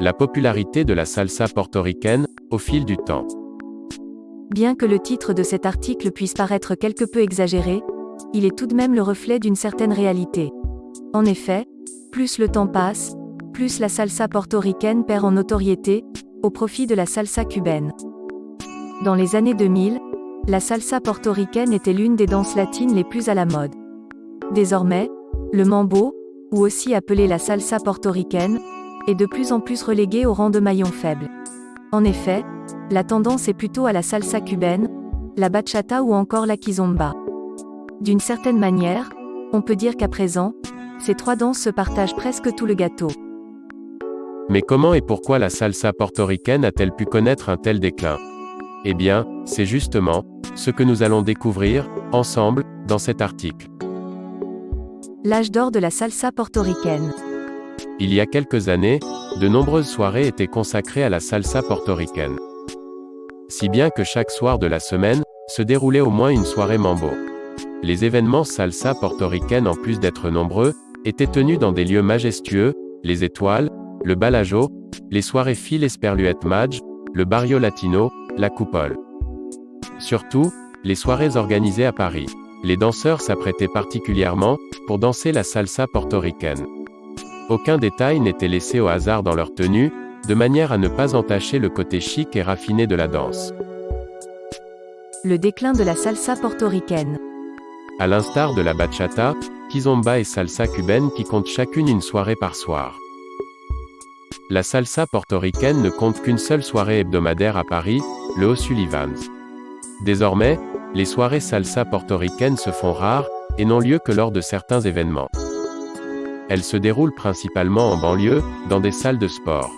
la popularité de la salsa portoricaine, au fil du temps. Bien que le titre de cet article puisse paraître quelque peu exagéré, il est tout de même le reflet d'une certaine réalité. En effet, plus le temps passe, plus la salsa portoricaine perd en notoriété, au profit de la salsa cubaine. Dans les années 2000, la salsa portoricaine était l'une des danses latines les plus à la mode. Désormais, le mambo, ou aussi appelé la salsa portoricaine, est de plus en plus relégué au rang de maillon faible. En effet, la tendance est plutôt à la salsa cubaine, la bachata ou encore la kizomba. D'une certaine manière, on peut dire qu'à présent, ces trois danses se partagent presque tout le gâteau. Mais comment et pourquoi la salsa portoricaine a-t-elle pu connaître un tel déclin? Eh bien, c'est justement ce que nous allons découvrir, ensemble, dans cet article. L'âge d'or de la salsa portoricaine. Il y a quelques années, de nombreuses soirées étaient consacrées à la salsa portoricaine. Si bien que chaque soir de la semaine, se déroulait au moins une soirée mambo. Les événements salsa portoricaine en plus d'être nombreux, étaient tenus dans des lieux majestueux, les étoiles, le balajo, les soirées fil esperluette Madge, le barrio latino, la coupole. Surtout, les soirées organisées à Paris. Les danseurs s'apprêtaient particulièrement, pour danser la salsa portoricaine. Aucun détail n'était laissé au hasard dans leur tenue, de manière à ne pas entacher le côté chic et raffiné de la danse. Le déclin de la salsa portoricaine. À l'instar de la bachata, kizomba et salsa cubaine qui comptent chacune une soirée par soir. La salsa portoricaine ne compte qu'une seule soirée hebdomadaire à Paris, le O'Sullivan's. Désormais, les soirées salsa portoricaines se font rares, et n'ont lieu que lors de certains événements. Elles se déroulent principalement en banlieue, dans des salles de sport.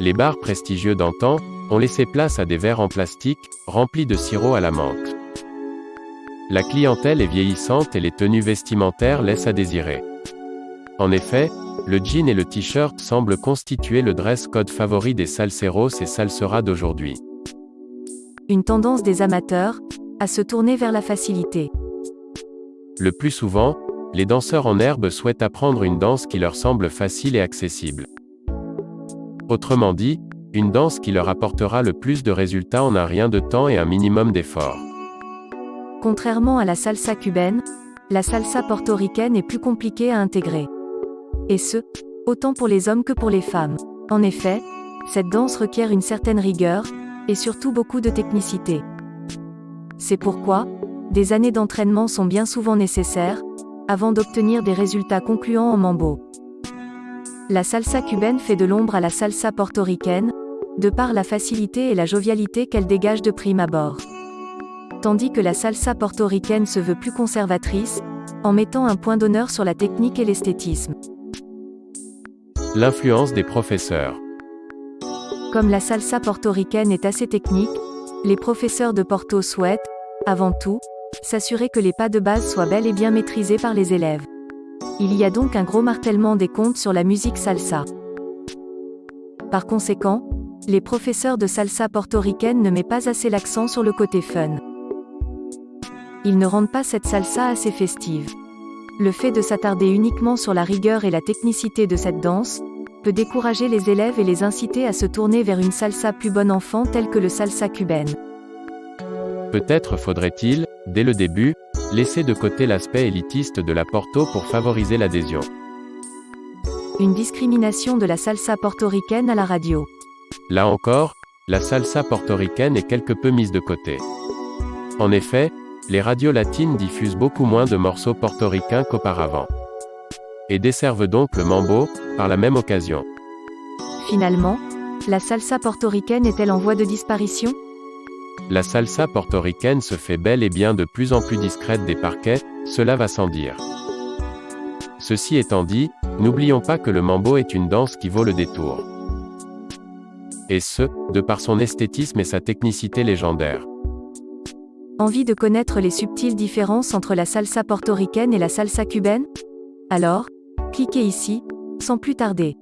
Les bars prestigieux d'antan, ont laissé place à des verres en plastique, remplis de sirop à la menthe. La clientèle est vieillissante et les tenues vestimentaires laissent à désirer. En effet, le jean et le t-shirt semblent constituer le dress code favori des salseros et salseras d'aujourd'hui. Une tendance des amateurs, à se tourner vers la facilité. Le plus souvent, les danseurs en herbe souhaitent apprendre une danse qui leur semble facile et accessible. Autrement dit, une danse qui leur apportera le plus de résultats en un rien de temps et un minimum d'effort. Contrairement à la salsa cubaine, la salsa portoricaine est plus compliquée à intégrer. Et ce, autant pour les hommes que pour les femmes. En effet, cette danse requiert une certaine rigueur, et surtout beaucoup de technicité. C'est pourquoi, des années d'entraînement sont bien souvent nécessaires, avant d'obtenir des résultats concluants en mambo. La salsa cubaine fait de l'ombre à la salsa portoricaine, de par la facilité et la jovialité qu'elle dégage de prime abord. Tandis que la salsa portoricaine se veut plus conservatrice, en mettant un point d'honneur sur la technique et l'esthétisme. L'influence des professeurs. Comme la salsa portoricaine est assez technique, les professeurs de Porto souhaitent, avant tout, s'assurer que les pas de base soient bel et bien maîtrisés par les élèves. Il y a donc un gros martèlement des comptes sur la musique salsa. Par conséquent, les professeurs de salsa portoricaine ne mettent pas assez l'accent sur le côté fun. Ils ne rendent pas cette salsa assez festive. Le fait de s'attarder uniquement sur la rigueur et la technicité de cette danse, peut décourager les élèves et les inciter à se tourner vers une salsa plus bon enfant telle que le salsa cubaine. Peut-être faudrait-il, dès le début, laisser de côté l'aspect élitiste de la Porto pour favoriser l'adhésion. Une discrimination de la salsa portoricaine à la radio. Là encore, la salsa portoricaine est quelque peu mise de côté. En effet, les radios latines diffusent beaucoup moins de morceaux portoricains qu'auparavant. Et desservent donc le mambo, par la même occasion. Finalement, la salsa portoricaine est-elle en voie de disparition? La salsa portoricaine se fait bel et bien de plus en plus discrète des parquets, cela va sans dire. Ceci étant dit, n'oublions pas que le mambo est une danse qui vaut le détour. Et ce, de par son esthétisme et sa technicité légendaire. Envie de connaître les subtiles différences entre la salsa portoricaine et la salsa cubaine? Alors, cliquez ici, sans plus tarder.